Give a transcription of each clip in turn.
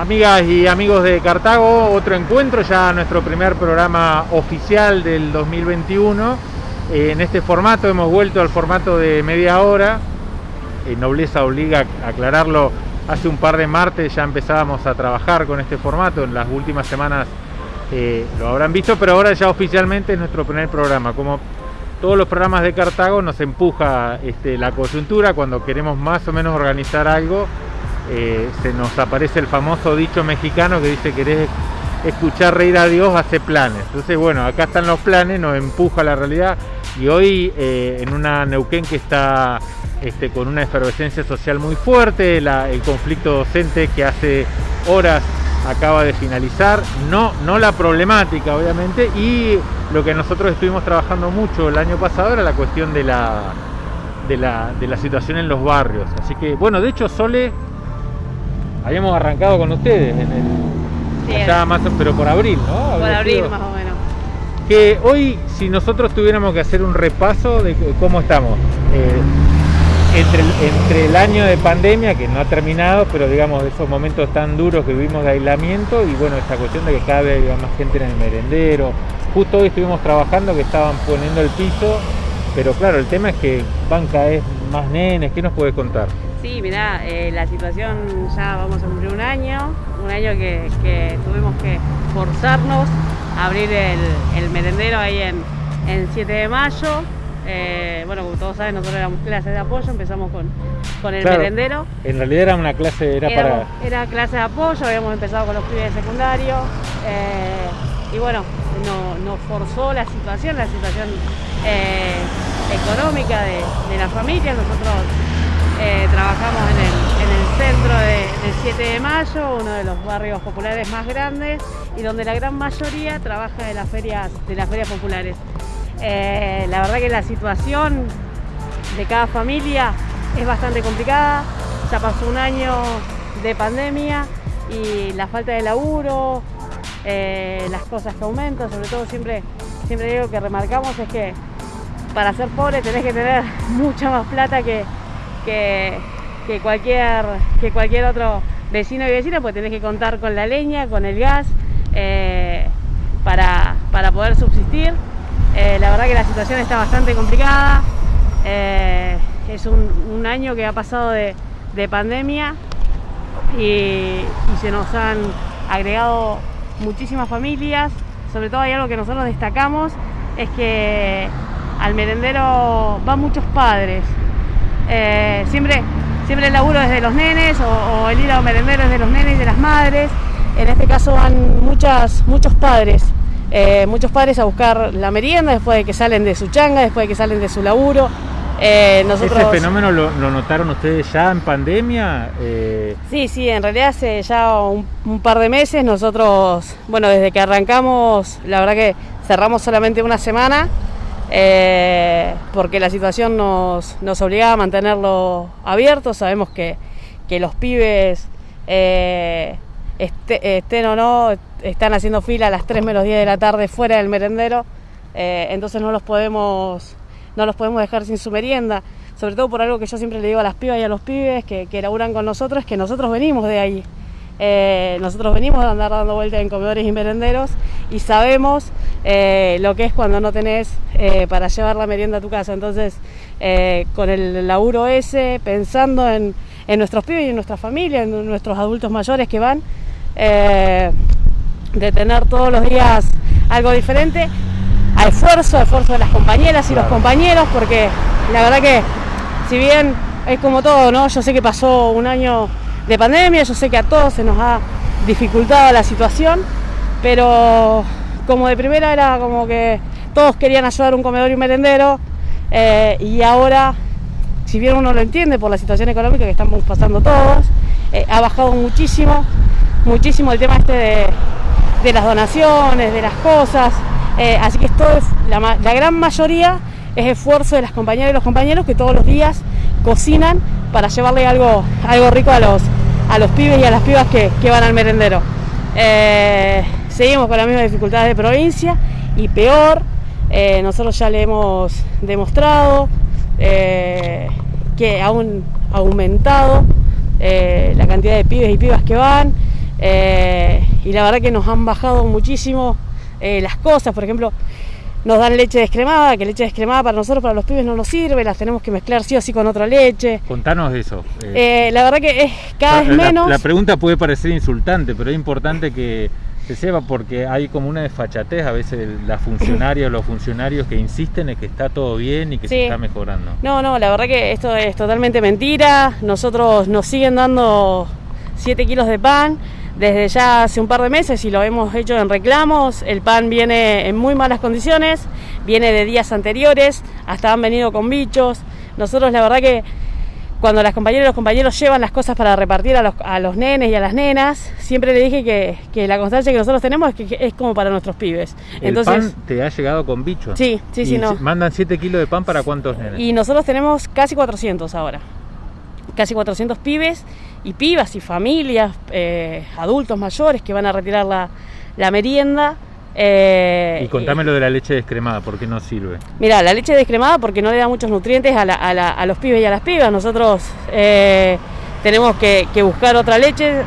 Amigas y amigos de Cartago, otro encuentro, ya nuestro primer programa oficial del 2021. Eh, en este formato hemos vuelto al formato de media hora. Eh, nobleza obliga a aclararlo. Hace un par de martes ya empezábamos a trabajar con este formato. En las últimas semanas eh, lo habrán visto, pero ahora ya oficialmente es nuestro primer programa. Como todos los programas de Cartago nos empuja este, la coyuntura cuando queremos más o menos organizar algo eh, se nos aparece el famoso dicho mexicano que dice querés escuchar reír a Dios, hace planes. Entonces, bueno, acá están los planes, nos empuja la realidad y hoy eh, en una Neuquén que está este, con una efervescencia social muy fuerte, el conflicto docente que hace horas acaba de finalizar, no, no la problemática obviamente, y lo que nosotros estuvimos trabajando mucho el año pasado era la cuestión de la, de la, de la situación en los barrios. Así que, bueno, de hecho Sole habíamos arrancado con ustedes en el más pero por abril, ¿no? Por abril más o menos. Que hoy, si nosotros tuviéramos que hacer un repaso de cómo estamos, eh, entre, el, entre el año de pandemia, que no ha terminado, pero digamos, esos momentos tan duros que vivimos de aislamiento, y bueno, esta cuestión de que cada vez había más gente en el merendero. Justo hoy estuvimos trabajando que estaban poniendo el piso, pero claro, el tema es que van cada vez más nenes. ¿Qué nos puedes contar? Sí, mirá, eh, la situación ya vamos a cumplir un año, un año que, tuvimos que forzarnos a abrir el, merendero ahí en, 7 de mayo. Eh, bueno, como todos saben, nosotros éramos clases de apoyo, empezamos con, con el merendero. En realidad era una clase, era, para... Era clase de apoyo, habíamos empezado con los pibes de secundario. Eh, y bueno, nos forzó la situación, la situación económica de, de la familia. Nosotros eh, trabajamos en el, centro del 7 de mayo, uno de los barrios populares más grandes y donde la gran mayoría trabaja de las ferias, de las ferias populares. Eh, la verdad que la situación de cada familia es bastante complicada, ya pasó un año de pandemia y la falta de laburo, eh, las cosas que aumentan, sobre todo siempre, siempre digo que remarcamos es que para ser pobre tenés que tener mucha más plata que, que, cualquier, que cualquier otro vecino y vecina, pues tenés que contar con la leña, con el gas, eh, para, poder subsistir. Eh, la verdad que la situación está bastante complicada. Eh, es un, año que ha pasado de, pandemia y, se nos han agregado muchísimas familias. Sobre todo hay algo que nosotros destacamos, es que al merendero van muchos padres, eh, siempre, siempre el laburo desde los nenes o, el ir a merendero es de los nenes y de las madres. En este caso van muchas, muchos padres, eh, muchos padres a buscar la merienda después de que salen de su changa, después de que salen de su laburo. Eh, nosotros... ¿Ese fenómeno lo, notaron ustedes ya en pandemia? Sí, sí, en realidad hace ya un, un, par de meses nosotros, bueno, desde que arrancamos, la verdad que cerramos solamente una semana, eh, porque la situación nos, nos obligaba a mantenerlo abierto. Sabemos que, los pibes, eh, este, estén o no, están haciendo fila a las 3 menos 10 de la tarde fuera del merendero, eh, entonces no los, podemos, no los podemos dejar sin su merienda. Sobre todo por algo que yo siempre le digo a las pibas y a los pibes que, que laburan con nosotros, que nosotros venimos de ahí. Nosotros venimos a andar dando vueltas en comedores y merenderos y sabemos eh, lo que es cuando no tenés eh, para llevar la merienda a tu casa. Entonces, con el laburo ese, pensando en, nuestros pibes y en nuestra familia, en nuestros adultos mayores que van, de tener todos los días algo diferente, a esfuerzo, a esfuerzo de las compañeras y los compañeros, porque la verdad que si bien es como todo, ¿no? Yo sé que pasó un año de pandemia, yo sé que a todos se nos ha dificultado la situación, pero como de primera era como que todos querían ayudar un comedor y un merendero, eh, y ahora, si bien uno lo entiende por la situación económica que estamos pasando todos, eh, ha bajado muchísimo, muchísimo el tema este de, las donaciones, de las cosas, eh, así que esto es la, gran mayoría es esfuerzo de las compañeras y los compañeros que todos los días cocinan para llevarle algo, algo rico a los, a los pibes y a las pibas que, van al merendero. Seguimos con las mismas dificultades de provincia y peor, eh, nosotros ya le hemos demostrado eh, que aún aumentado la cantidad de pibes y pibas que van. Eh, y la verdad que nos han bajado muchísimo eh, las cosas, por ejemplo, nos dan leche descremada, que leche descremada para nosotros, para los pibes no nos sirve, las tenemos que mezclar sí o sí con otra leche. Contanos eso. Eh, la verdad que es cada vez menos. La pregunta puede parecer insultante, pero es importante que se sepa porque hay como una desfachatez a veces las funcionarias o los funcionarios que insisten en que está todo bien y que se está mejorando. No, no, la verdad que esto es totalmente mentira. Nosotros nos siguen dando 7 kilos de pan desde ya hace un par de meses y lo hemos hecho en reclamos. El pan viene en muy malas condiciones, viene de días anteriores, hasta han venido con bichos. Nosotros la verdad que cuando las compañeras y los compañeros llevan las cosas para repartir a los, a los nenes y a las nenas, siempre le dije que, la constancia que nosotros tenemos es que, es como para nuestros pibes. ¿El pan te ha llegado con bichos? Sí, sí, sí. No. ¿Mandan 7 kilos de pan para cuántos nenes? Y nosotros tenemos casi 400 ahora. Casi 400 pibes y pibas y familias, eh, adultos mayores que van a retirar la, merienda. Eh, y contame lo de la leche descremada, ¿por qué no sirve? Mira, la leche descremada porque no le da muchos nutrientes a, los pibes y a las pibas. Nosotros eh, tenemos que, buscar otra leche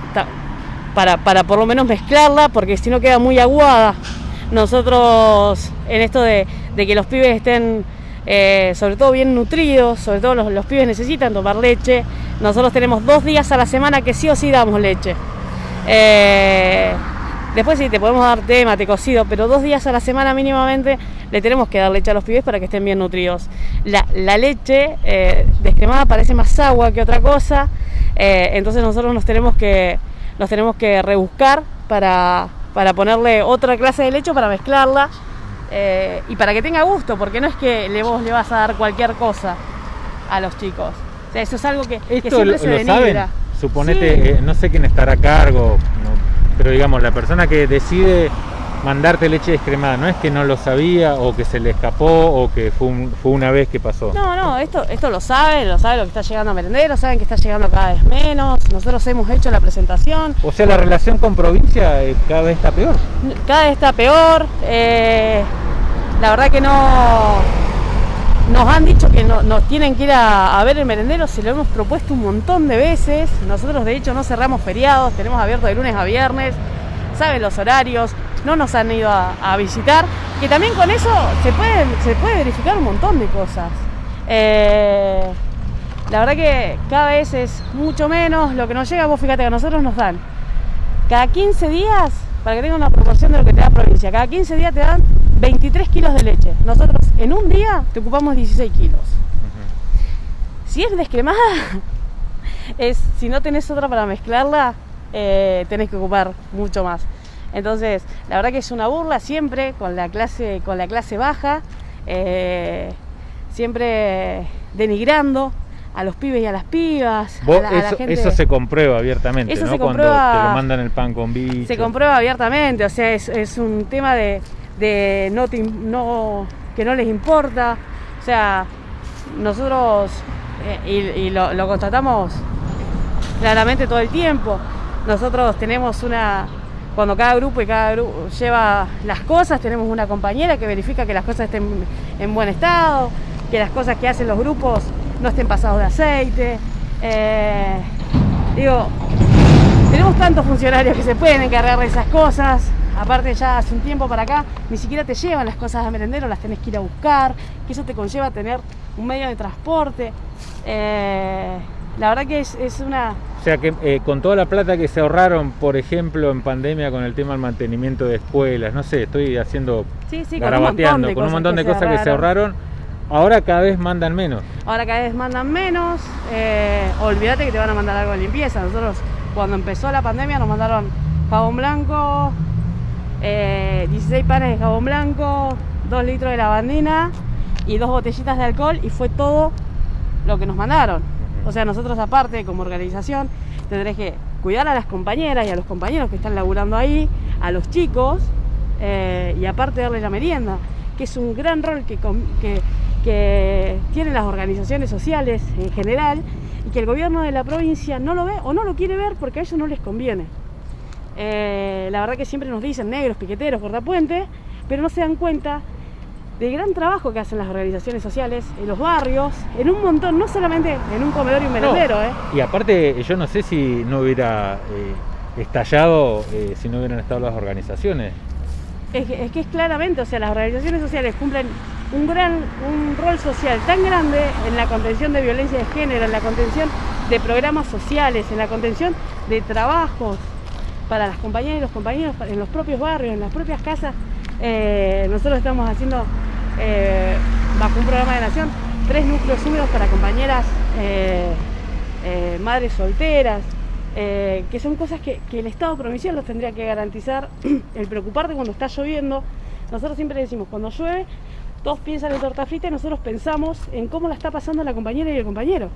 para, para por lo menos mezclarla, porque si no queda muy aguada. Nosotros, en esto de, que los pibes estén sobre todo bien nutridos, sobre todo los, los pibes necesitan tomar leche, nosotros tenemos dos días a la semana que sí o sí damos leche. Eh, después sí, te podemos dar té, mate cocido, pero dos días a la semana mínimamente le tenemos que dar leche a los pibes para que estén bien nutridos. La, leche eh, descremada parece más agua que otra cosa, eh, entonces nosotros nos tenemos que, nos tenemos que rebuscar para, para ponerle otra clase de leche para mezclarla y para que tenga gusto, porque no es que le, vos le vas a dar cualquier cosa a los chicos eso es algo que, Esto lo, saben. Suponete, eh, no sé quién estará a cargo, pero digamos, la persona que decide mandarte leche descremada, no es que no lo sabía o que se le escapó o que fue, una vez que pasó. No, no, esto, esto lo saben, lo saben lo que está llegando a merendero, saben que está llegando cada vez menos, nosotros hemos hecho la presentación. O sea, la relación con provincia eh, cada vez está peor. Cada vez está peor, eh, la verdad que no nos han dicho que nos tienen que ir a, ver el merendero, se lo hemos propuesto un montón de veces. Nosotros de hecho no cerramos feriados, tenemos abierto de lunes a viernes, saben los horarios, no nos han ido a, visitar. Que también con eso se puede, se puede verificar un montón de cosas. Eh, la verdad que cada vez es mucho menos lo que nos llega, vos fíjate que a nosotros nos dan cada 15 días, para que tenga una proporción de lo que te da provincia, cada 15 días te dan 23 kilos de leche. Nosotros en un día te ocupamos 16 kilos. Si es descremada, es, si no tenés otra para mezclarla, eh, tenés que ocupar mucho más. Entonces, la verdad que es una burla siempre con la clase, con la clase baja, eh, siempre denigrando a los pibes y a las pibas. eso, se comprueba abiertamente, ¿no? Cuando te lo mandan el pan con bicho. Se comprueba abiertamente, o sea, es un tema de, de no, no, que no les importa. O sea, nosotros, eh, y, lo, constatamos claramente todo el tiempo, nosotros tenemos una, cuando cada grupo y cada grupo lleva las cosas, tenemos una compañera que verifica que las cosas estén en buen estado, que las cosas que hacen los grupos no estén pasados de aceite. Eh, digo, tenemos tantos funcionarios que se pueden encargar de esas cosas. Aparte ya hace un tiempo para acá ni siquiera te llevan las cosas a merendero, las tenés que ir a buscar, que eso te conlleva tener un medio de transporte. Eh, la verdad que es, una... O sea que eh, con toda la plata que se ahorraron, por ejemplo, en pandemia con el tema del mantenimiento de escuelas, no sé, estoy haciendo... Sí, sí, con un montón de con un montón de cosas, que se ahorraron. Ahora cada vez mandan menos. Ahora cada vez mandan menos. Eh, olvídate que te van a mandar algo de limpieza. Nosotros cuando empezó la pandemia nos mandaron jabón blanco, 16 eh, panes de jabón blanco, 2 litros de lavandina y dos botellitas de alcohol y fue todo lo que nos mandaron. O sea, nosotros aparte como organización tendrés que cuidar a las compañeras y a los compañeros que están laburando ahí, a los chicos eh, y aparte darle la merienda, que es un gran rol que, que, que tienen las organizaciones sociales en general y que el gobierno de la provincia no lo ve o no lo quiere ver porque a ellos no les conviene. Eh, la verdad que siempre nos dicen negros, piqueteros, cortapuente, pero no se dan cuenta del gran trabajo que hacen las organizaciones sociales en los barrios, en un montón, no solamente en un comedor y un merendero. ¿eh? Y aparte, yo no sé si no hubiera eh, estallado si no hubieran estado las organizaciones. Es que, es que es claramente, o sea, las organizaciones sociales cumplen un gran un rol social tan grande en la contención de violencia de género, en la contención de programas sociales, en la contención de trabajos para las compañeras y los compañeros en los propios barrios, en las propias casas. Eh, nosotros estamos haciendo, eh, bajo un programa de nación, tres núcleos húmedos para compañeras eh, madres solteras, que son cosas que, que, el Estado provincial los tendría que garantizar, el preocuparte cuando está lloviendo. Nosotros siempre decimos, cuando llueve, todos piensan en torta frita y nosotros pensamos en cómo la está pasando la compañera y el compañero.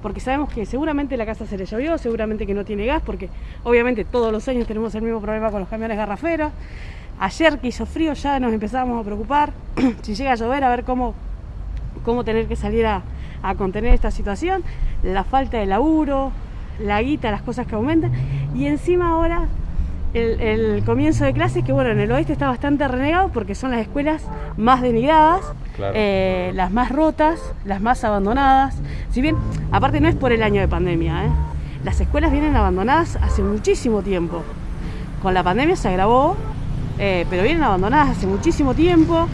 Porque sabemos que seguramente la casa se le llovió, seguramente que no tiene gas, porque obviamente todos los años tenemos el mismo problema con los camiones garraferos. Ayer que hizo frío ya nos empezamos a preocupar. si llega a llover, a ver cómo, cómo tener que salir a, a contener esta situación. La falta de laburo, la guita, las cosas que aumentan. Y encima ahora el, comienzo de clases, que bueno, en el oeste está bastante renegado porque son las escuelas más denigradas, eh, las más rotas, las más abandonadas. Si bien, aparte no es por el año de pandemia, ¿eh? las escuelas vienen abandonadas hace muchísimo tiempo. Con la pandemia se agravó, eh, pero vienen abandonadas hace muchísimo tiempo.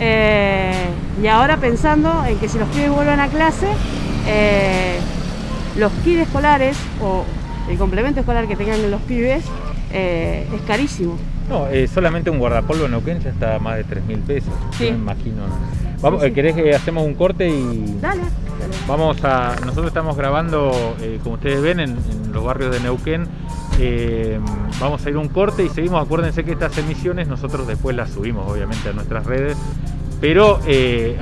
y ahora pensando en que si los pibes vuelven a clase, los kits escolares o el complemento escolar que tengan los pibes eh, es carísimo. No, eh, solamente un guardapolvo en Neuquén ya está a más de 3 mil pesos. Me imagino. Vamos, eh, ¿Querés que hacemos un corte y. Dale. Vamos a. Nosotros estamos grabando, como ustedes ven, en, los barrios de Neuquén. vamos a ir un corte y seguimos. Acuérdense que estas emisiones nosotros después las subimos, obviamente, a nuestras redes. Pero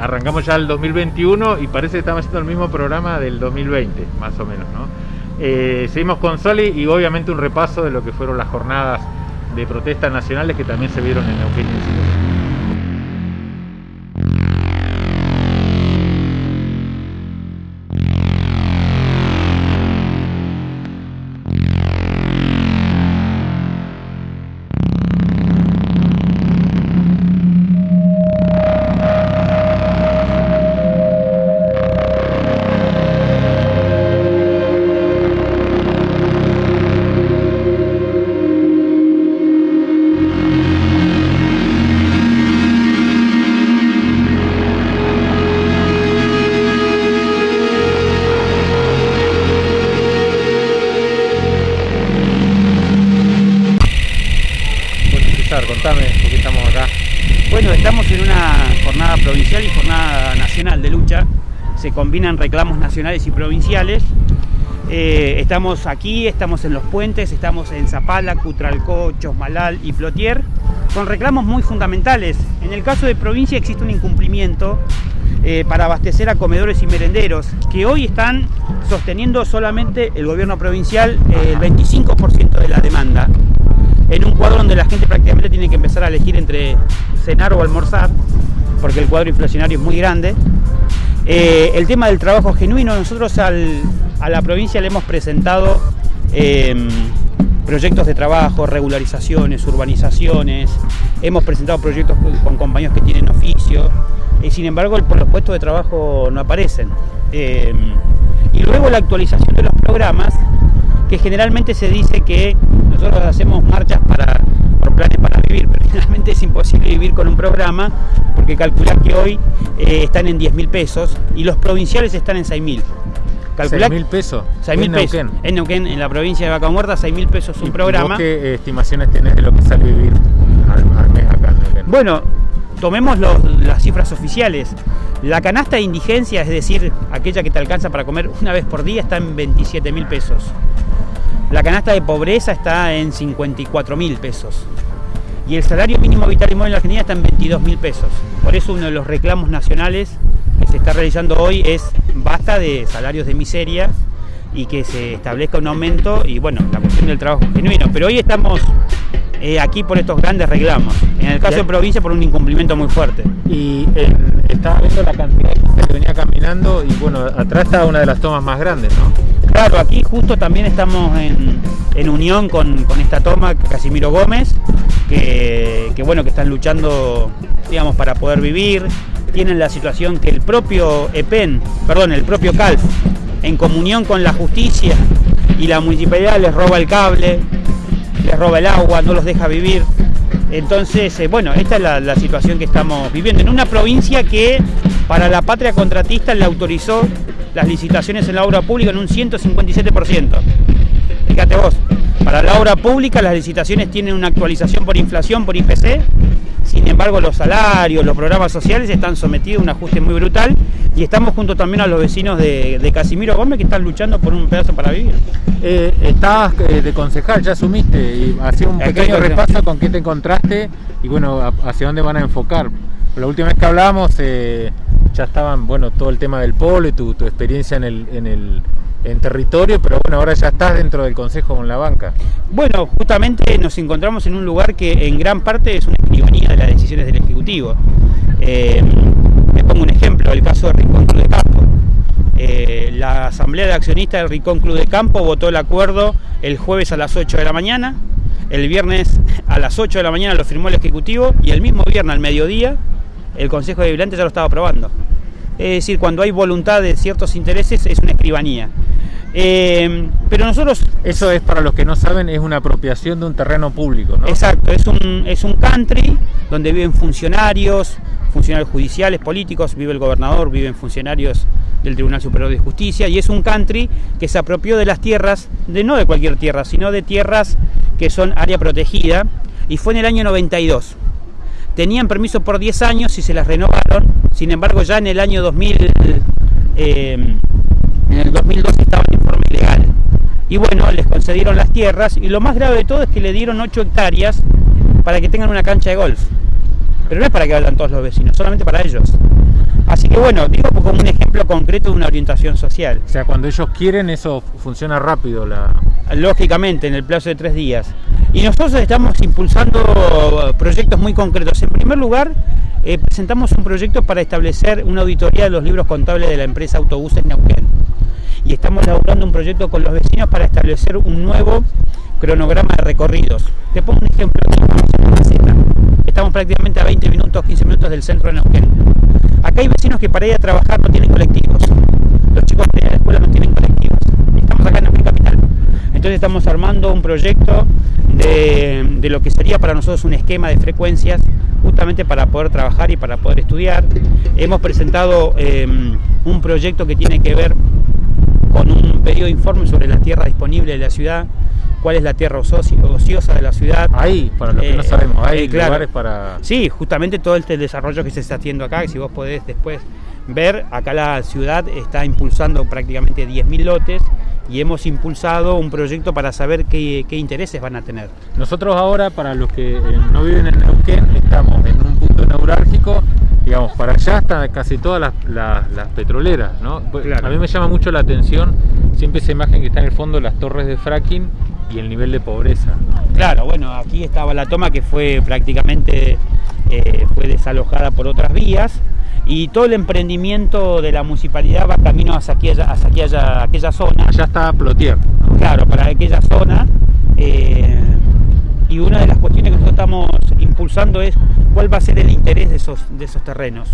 arrancamos ya el 2021 y parece que estamos haciendo el mismo programa del 2020, más o menos, ¿no? Eh, seguimos con Soli y obviamente un repaso de lo que fueron las jornadas de protestas nacionales que también se vieron en Neuquén combinan reclamos nacionales y provinciales. Eh, estamos aquí, estamos en los puentes, estamos en Zapala, Cutralcó, Chosmalal y Plotier, con reclamos muy fundamentales. En el caso de provincia existe un incumplimiento eh, para abastecer a comedores y merenderos, que hoy están sosteniendo solamente el gobierno provincial eh, el 25% de la demanda, en un cuadro donde la gente prácticamente tiene que empezar a elegir entre cenar o almorzar, porque el cuadro inflacionario es muy grande. Eh, el tema del trabajo genuino, nosotros a la provincia le hemos presentado em, proyectos de trabajo, regularizaciones, urbanizaciones, hemos presentado proyectos con compañeros que tienen oficio, y sin embargo los puestos de trabajo no aparecen. Em, y luego la actualización de los programas, que generalmente se dice que nosotros hacemos marchas para, por planes para vivir, pero generalmente es imposible vivir con un programa porque calcular que hoy eh, están en 10 mil pesos y los provinciales están en 6 mil. ¿6 mil pesos? 6 mil pesos. En Neuquén, en la provincia de Vaca Muerta, 6 mil pesos un programa. ¿Qué eh, estimaciones tenés de lo que sale vivir al, mes acá en Neuquén? Bueno, tomemos las cifras oficiales. La canasta de indigencia, es decir, aquella que te alcanza para comer una vez por día, está en 27 mil pesos. La canasta de pobreza está en 54 mil pesos. Y el salario mínimo vital y móvil en la Argentina está en 22 mil pesos. Por eso uno de los reclamos nacionales que se está realizando hoy es basta de salarios de miseria y que se establezca un aumento y bueno, la cuestión del trabajo genuino. Pero hoy estamos eh, aquí por estos grandes reclamos. En el caso de provincia por un incumplimiento muy fuerte. Y estaba viendo la cantidad que venía caminando y bueno, atrás está una de las tomas más grandes, ¿no? Claro, aquí justo también estamos en, unión con, esta toma, Casimiro Gómez, que, bueno, que están luchando, digamos, para poder vivir. Tienen la situación que el propio EPEN, perdón, el propio CALF, en comunión con la justicia y la municipalidad les roba el cable. les roba el agua, no los deja vivir. Entonces, eh, bueno, esta es la, la situación que estamos viviendo en una provincia que para la patria contratista le autorizó las licitaciones en la obra pública en un 157%. Fíjate vos, para la obra pública las licitaciones tienen una actualización por inflación, por IPC, sin embargo los salarios, los programas sociales están sometidos a un ajuste muy brutal y estamos junto también a los vecinos de, Casimiro Gómez que están luchando por un pedazo para vivir. Eh, estabas eh, de concejal, ya asumiste y hacía un pequeño repaso con qué te encontraste y bueno, hacia dónde van a enfocar. La última vez que hablamos eh, ya estaban, bueno, todo el tema del polo y tu, experiencia en el, en el en territorio, pero bueno, ahora ya estás dentro del Consejo con la banca. Bueno, justamente nos encontramos en un lugar que en gran parte es una escribanía de las decisiones del Ejecutivo. Eh, me pongo un ejemplo, el caso de Rincón Club de Campo. Eh, la Asamblea de Accionistas del Rincón Club de Campo votó el acuerdo el jueves a las 8 de la mañana, el viernes a las 8 de la mañana lo firmó el Ejecutivo y el mismo viernes al mediodía el Consejo de Vigilantes ya lo estaba aprobando. Es decir, cuando hay voluntad de ciertos intereses es una escribanía. Eh, pero nosotros... Eso es, para los que no saben, es una apropiación de un terreno público, ¿no? Exacto, es un, es un country donde viven funcionarios, funcionarios judiciales, políticos, vive el gobernador, viven funcionarios del Tribunal Superior de Justicia, y es un country que se apropió de las tierras, de no de cualquier tierra, sino de tierras que son área protegida, y fue en el año 92 tenían permiso por 10 años y se las renovaron, sin embargo ya en el año 2000, eh, en el 2012 estaba en informe ilegal. Y bueno, les concedieron las tierras y lo más grave de todo es que le dieron 8 hectáreas para que tengan una cancha de golf. Pero no es para que vayan todos los vecinos, solamente para ellos. Así que bueno, digo como un ejemplo concreto de una orientación social. O sea, cuando ellos quieren eso funciona rápido. La... Lógicamente, en el plazo de tres días. Y nosotros estamos impulsando proyectos muy concretos. En primer lugar, eh, presentamos un proyecto para establecer una auditoría de los libros contables de la empresa Autobuses Neuquén. Y estamos elaborando un proyecto con los vecinos para establecer un nuevo cronograma de recorridos. Te pongo un ejemplo. Estamos prácticamente a 20 minutos, 15 minutos del centro de Neuquén. Acá hay vecinos que para ir a trabajar no tienen colectivos. Los chicos de la escuela no tienen colectivos. Estamos acá en Neuquén Capital. Entonces estamos armando un proyecto de, lo que sería para nosotros un esquema de frecuencias justamente para poder trabajar y para poder estudiar. Hemos presentado em, un proyecto que tiene que ver con un periodo de informe sobre las tierras disponibles de la ciudad, cuál es la tierra ociosa de la ciudad. Ahí, para lo que no eh, sabemos, hay eh, lugares para... Sí, justamente todo este desarrollo que se está haciendo acá, que si vos podés después ver, acá la ciudad está impulsando prácticamente 10.000 lotes y hemos impulsado un proyecto para saber qué, intereses van a tener. Nosotros ahora, para los que eh, no viven en Neuquén, estamos en un punto neurálgico, digamos, para allá están casi todas las, petroleras, ¿no? Pues, a mí me llama mucho la atención siempre esa imagen que está en el fondo, las torres de fracking y el nivel de pobreza. Claro, bueno, aquí estaba la toma que fue prácticamente eh, fue desalojada por otras vías y todo el emprendimiento de la municipalidad va camino hacia aquella, hacia aquella, aquella zona. Ya está Plotier. Claro, para aquella zona. Eh, y una de las cuestiones que nosotros estamos impulsando es cuál va a ser el interés de esos, de esos terrenos.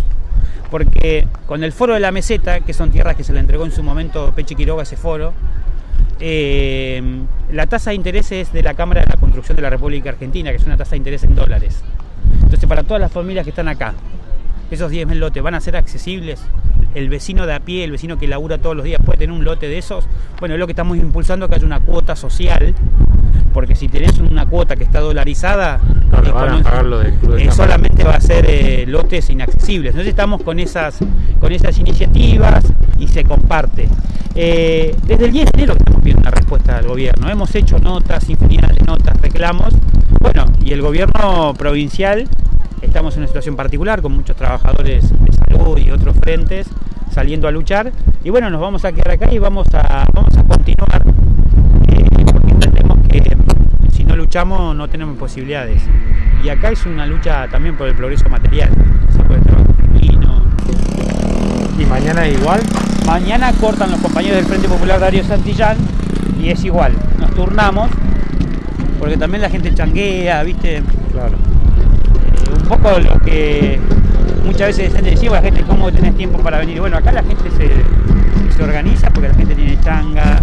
Porque con el foro de la meseta, que son tierras que se le entregó en su momento Peche Quiroga ese foro, eh, la tasa de interés es de la Cámara de la Construcción de la República Argentina, que es una tasa de interés en dólares. Entonces, para todas las familias que están acá, esos 10.000 lotes van a ser accesibles. El vecino de a pie, el vecino que labura todos los días puede tener un lote de esos. Bueno, es lo que estamos impulsando que haya una cuota social, porque si tenés una cuota que está dolarizada, eh, solamente va a ser eh, lotes inaccesibles. Entonces estamos con esas, con esas iniciativas y se comparte. Eh, desde el 10 de enero estamos pidiendo una respuesta al gobierno. Hemos hecho notas, infinidad de notas, reclamos. Bueno, y el gobierno provincial Estamos en una situación particular con muchos trabajadores de salud y otros frentes saliendo a luchar. Y bueno, nos vamos a quedar acá y vamos a, vamos a continuar eh, porque entendemos que si no luchamos no tenemos posibilidades. Y acá es una lucha también por el progreso material. ¿Y mañana igual? Mañana cortan los compañeros del Frente Popular Darío Santillán y es igual. Nos turnamos porque también la gente changuea, ¿viste? Claro un poco lo que muchas veces decía, la gente, ¿cómo tenés tiempo para venir? Bueno, acá la gente se, se organiza porque la gente tiene changa,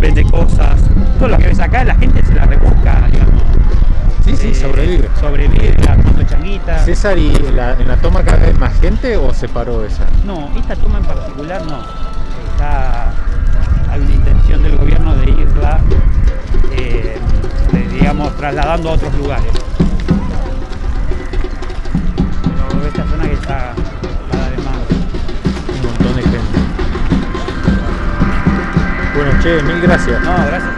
vende cosas, todo lo que ves acá la gente se la rebusca, digamos sobrevive. Sobrevive, armando changuita. César, ¿y en la, en la toma cada vez más gente o se paró esa? No, esta toma en particular no. Está, hay una intención del gobierno de irla, eh, de, digamos, trasladando a otros lugares. Che, mil gracias. No, gracias.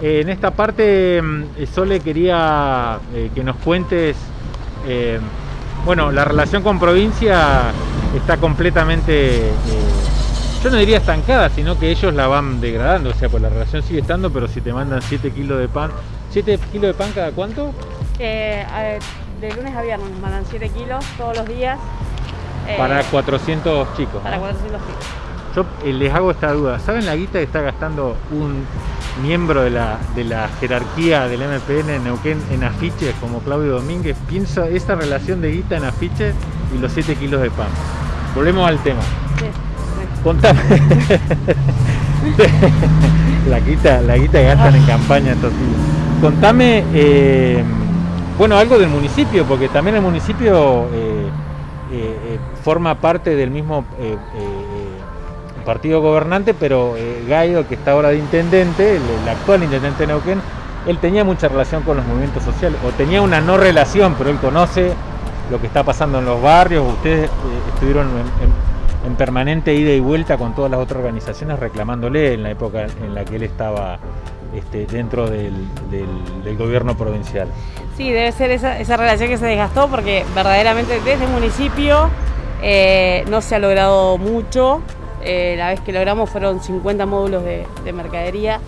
En esta parte, mm, Sole quería eh, que nos cuentes, eh, bueno, la relación con provincia está completamente, eh, yo no diría estancada, sino que ellos la van degradando, o sea, pues la relación sigue estando, pero si te mandan 7 kilos de pan, ¿7 kilos de pan cada cuánto? Eh, ver, de lunes a viernes nos mandan 7 kilos todos los días. Para 400 chicos. para ¿no? 400 kilos. Yo eh, les hago esta duda, ¿saben la guita que está gastando un miembro de la, de la jerarquía del MPN en Neuquén en afiches como Claudio Domínguez? Piensa esa relación de guita en afiches y los 7 kilos de pan. Volvemos al tema. Sí, sí. Contame. la guita, la guita que gastan en campaña estos días. Contame, eh, bueno, algo del municipio, porque también el municipio eh, forma parte del mismo partido gobernante, pero eh, Gaido, que está ahora de intendente, el, actual intendente de Neuquén, él tenía mucha relación con los movimientos sociales, o tenía una no relación, pero él conoce lo que está pasando en los barrios. Ustedes eh, estuvieron en, en- en permanente ida y vuelta con todas las otras organizaciones reclamándole en la época en la que él estaba este, dentro del, gobierno provincial. Sí, debe ser esa, esa relación que se desgastó porque verdaderamente desde el municipio eh, no se ha logrado mucho. Eh, la vez que logramos fueron 50 módulos de, de mercadería.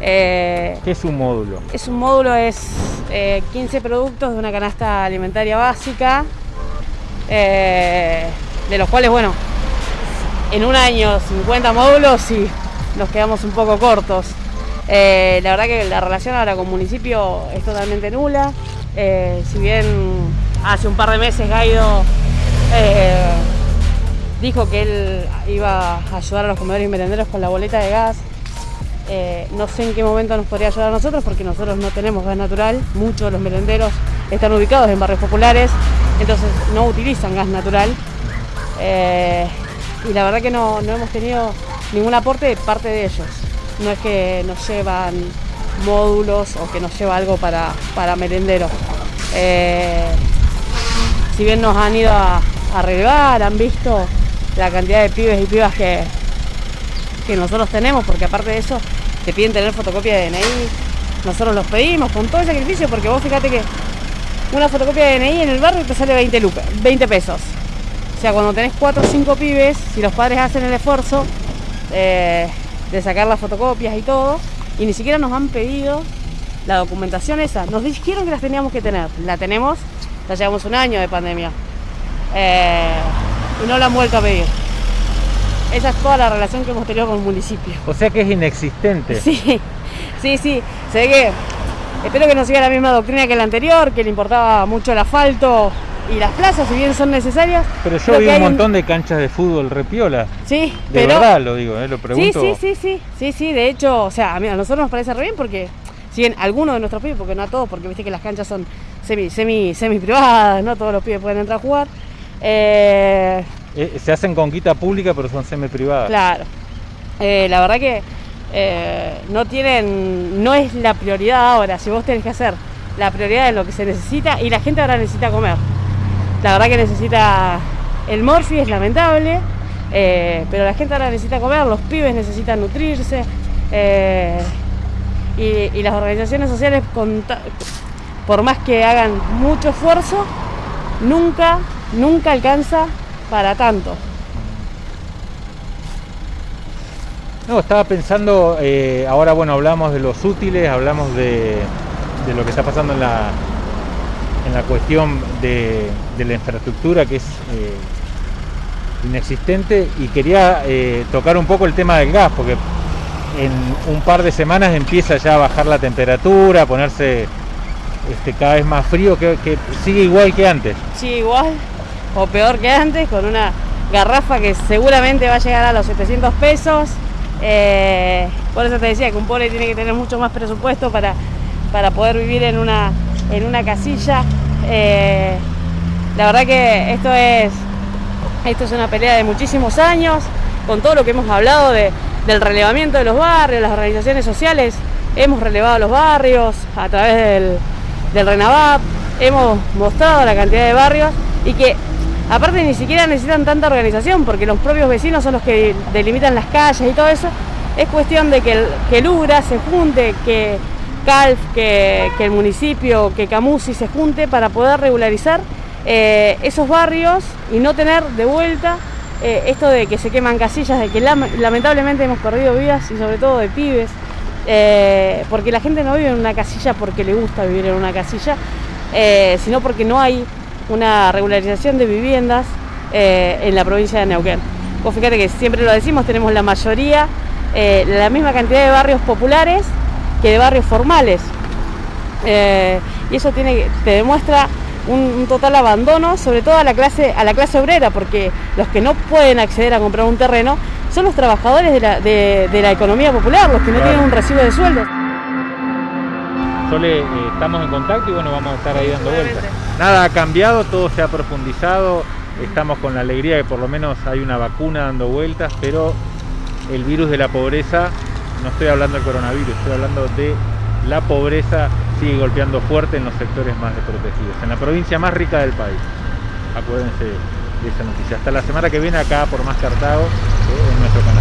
Eh, ¿Qué es un módulo? es un módulo, es eh, 15 productos de una canasta alimentaria básica, eh, de los cuales, bueno, en un año 50 módulos y nos quedamos un poco cortos. Eh, la verdad que la relación ahora con municipio es totalmente nula. Eh, si bien hace un par de meses Gaido eh, dijo que él iba a ayudar a los comedores y merenderos con la boleta de gas, eh, no sé en qué momento nos podría ayudar a nosotros porque nosotros no tenemos gas natural. Muchos de los merenderos están ubicados en barrios populares, entonces no utilizan gas natural. Eh, y la verdad que no, no hemos tenido ningún aporte de parte de ellos. No es que nos llevan módulos o que nos lleva algo para, para merenderos. Eh, si bien nos han ido a, a relevar, han visto la cantidad de pibes y pibas que, que nosotros tenemos, porque aparte de eso te piden tener fotocopia de DNI, nosotros los pedimos con todo el sacrificio, porque vos fíjate que una fotocopia de DNI en el barrio te sale 20, lucas, 20 pesos. O sea, cuando tenés 4 o 5 pibes, si los padres hacen el esfuerzo eh, de sacar las fotocopias y todo, y ni siquiera nos han pedido la documentación esa, nos dijeron que las teníamos que tener, la tenemos, ya llevamos un año de pandemia, eh, y no la han vuelto a pedir. Esa es toda la relación que hemos tenido con el municipio. O sea que es inexistente. Sí, sí, sí. Se ve que espero que no siga la misma doctrina que la anterior, que le importaba mucho el asfalto y las plazas, si bien son necesarias. Pero yo vi un montón de canchas de fútbol repiola. Sí, De pero. verdad lo digo, eh, lo Sí, pregunto. sí, sí, sí, sí, sí, de hecho, o sea, a, mí- a nosotros nos parece re bien porque, si bien algunos de nuestros pibes, porque no a todos, porque viste que las canchas son semi, semi, semi privadas, no todos los pibes pueden entrar a jugar. Eh, Eh, se hacen con quita pública, pero son semi privadas. Claro. Eh, la verdad que no tienen, no es la prioridad ahora, si vos tenés que hacer la prioridad de lo que se necesita y la gente ahora necesita comer. La verdad que necesita el morfi, es lamentable, pero la gente ahora necesita comer, los pibes necesitan nutrirse y, y las organizaciones sociales, con por más que hagan mucho esfuerzo, nunca, nunca alcanza para tanto. No, estaba pensando, eh, ahora bueno, hablamos de los útiles, hablamos de, de lo que está pasando en la, en la cuestión de, de la infraestructura que es eh, inexistente y quería eh, tocar un poco el tema del gas, porque en un par de semanas empieza ya a bajar la temperatura, a ponerse este, cada vez más frío, que, que sigue igual que antes. Sí, igual o peor que antes, con una garrafa que seguramente va a llegar a los 700 pesos. Eh, por eso te decía que un pobre tiene que tener mucho más presupuesto para, para poder vivir en una, en una casilla. Eh, la verdad que esto es, esto es una pelea de muchísimos años, con todo lo que hemos hablado de- del relevamiento de los barrios, las organizaciones sociales, hemos relevado los barrios a través del, del RENAVAP, hemos mostrado la cantidad de barrios y que aparte ni siquiera necesitan tanta organización porque los propios vecinos son los que delimitan las calles y todo eso. Es cuestión de que el, que se junte, que CALF, que, el municipio, que Camusi se junte para poder regularizar eh, esos barrios y no tener de vuelta eh, esto de que se queman casillas, de que lam- lamentablemente hemos perdido vidas y sobre todo de pibes, eh, porque la gente no vive en una casilla porque le gusta vivir en una casilla, sino porque no hay una regularización de viviendas eh, en la provincia de Neuquén. Vos fíjate que siempre lo decimos, tenemos la mayoría, eh, la misma cantidad de barrios populares que de barrios formales. Eh, y eso te demuestra un, total abandono, sobre todo a la clase, a la clase obrera, porque los que no pueden acceder a comprar un terreno son los trabajadores de la, de- la economía popular, los que no tienen un recibo de sueldo. Sole, eh, estamos en contacto y bueno, vamos a estar ahí dando vueltas. Nada ha cambiado, todo se ha profundizado, estamos con la alegría que por lo menos hay una vacuna dando vueltas, pero el virus de la pobreza, no estoy hablando del coronavirus, estoy hablando de la pobreza, sigue golpeando fuerte en los sectores más desprotegidos, en la provincia más rica del país. Acuérdense de esa noticia. Hasta la semana que viene acá por Más Cartago, eh, en nuestro canal.